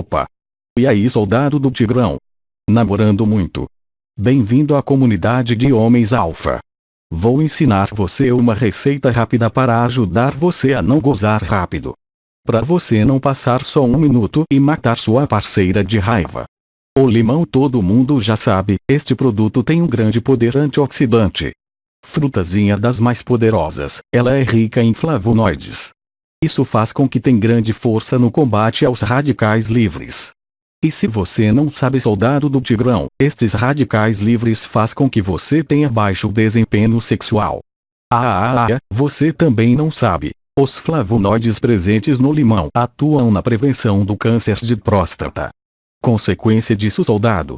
Opa! E aí soldado do Tigrão? Namorando muito. Bem-vindo à comunidade de homens alfa. Vou ensinar você uma receita rápida para ajudar você a não gozar rápido. Para você não passar só um minuto e matar sua parceira de raiva. O limão todo mundo já sabe, este produto tem um grande poder antioxidante. Frutazinha das mais poderosas, ela é rica em flavonoides. Isso faz com que tem grande força no combate aos radicais livres. E se você não sabe soldado do Tigrão, estes radicais livres faz com que você tenha baixo desempenho sexual. Ah, ah, ah, você também não sabe. Os flavonoides presentes no limão atuam na prevenção do câncer de próstata. Consequência disso soldado,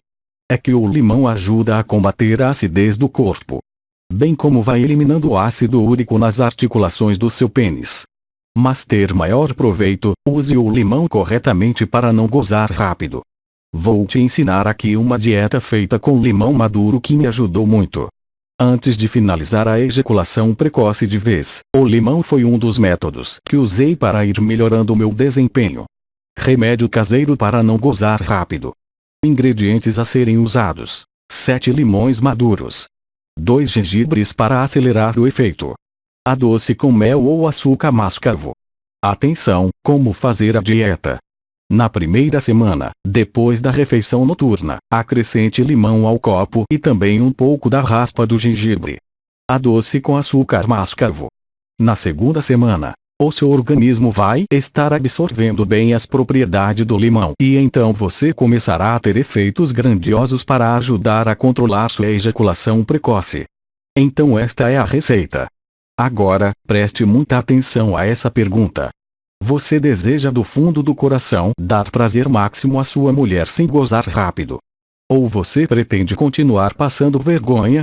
é que o limão ajuda a combater a acidez do corpo. Bem como vai eliminando o ácido úrico nas articulações do seu pênis. Mas ter maior proveito, use o limão corretamente para não gozar rápido. Vou te ensinar aqui uma dieta feita com limão maduro que me ajudou muito. Antes de finalizar a ejaculação precoce de vez, o limão foi um dos métodos que usei para ir melhorando meu desempenho. Remédio caseiro para não gozar rápido. Ingredientes a serem usados: 7 limões maduros, 2 gengibres para acelerar o efeito, a doce com mel ou açúcar mascavo. Atenção, como fazer a dieta. Na primeira semana, depois da refeição noturna, acrescente limão ao copo e também um pouco da raspa do gengibre. A doce com açúcar mascavo. Na segunda semana, o seu organismo vai estar absorvendo bem as propriedades do limão e então você começará a ter efeitos grandiosos para ajudar a controlar sua ejaculação precoce. Então esta é a receita. Agora, preste muita atenção a essa pergunta. Você deseja do fundo do coração dar prazer máximo à sua mulher sem gozar rápido? Ou você pretende continuar passando vergonha?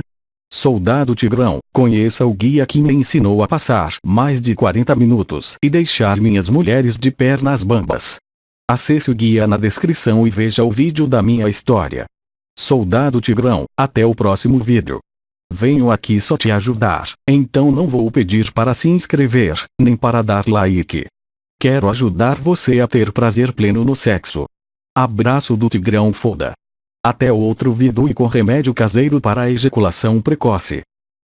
Soldado Tigrão, conheça o guia que me ensinou a passar mais de 40 minutos e deixar minhas mulheres de pernas bambas. Acesse o guia na descrição e veja o vídeo da minha história. Soldado Tigrão, até o próximo vídeo. Venho aqui só te ajudar, então não vou pedir para se inscrever, nem para dar like. Quero ajudar você a ter prazer pleno no sexo. Abraço do Tigrão Foda. Até outro vídeo e com remédio caseiro para ejaculação precoce.